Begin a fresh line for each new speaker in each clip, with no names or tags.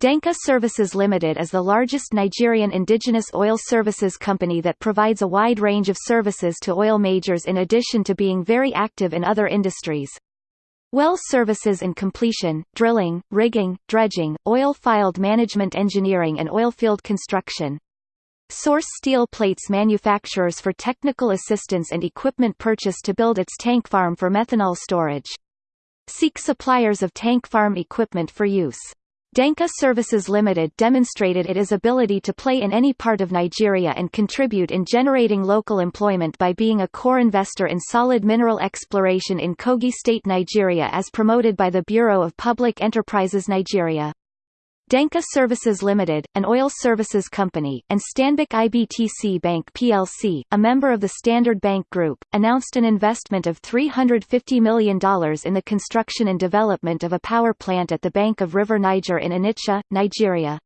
Denka Services Limited is the largest Nigerian indigenous oil services company that provides a wide range of services to oil majors in addition to being very active in other industries. Well services and completion, drilling, rigging, dredging, oil field management engineering and oilfield construction. Source steel plates manufacturers for technical assistance and equipment purchase to build its tank farm for methanol storage. Seek suppliers of tank farm equipment for use. Denka Services Limited demonstrated its ability to play in any part of Nigeria and contribute in generating local employment by being a core investor in solid mineral exploration in Kogi State Nigeria as promoted by the Bureau of Public Enterprises Nigeria. Denka Services Limited, an oil services company, and Stanbic IBTC Bank plc, a member of the Standard Bank Group, announced an investment of $350 million in the construction and development of a power plant at the bank of River Niger in Onitsha, Nigeria.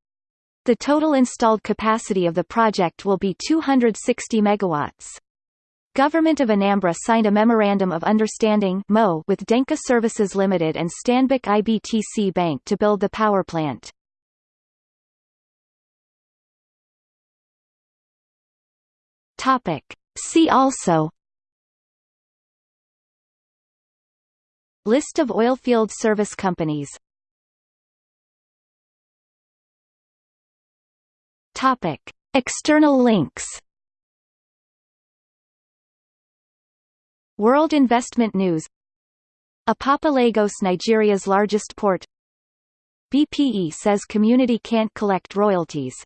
The total installed capacity of the project will be 260 megawatts. Government of Anambra signed a Memorandum of Understanding with Denka Services Limited and Stanbic IBTC Bank to build the power plant.
Topic. See also.
List of oilfield service companies.
Topic. External links.
World Investment News. Apapa Lagos Nigeria's largest port. BPE says community can't collect royalties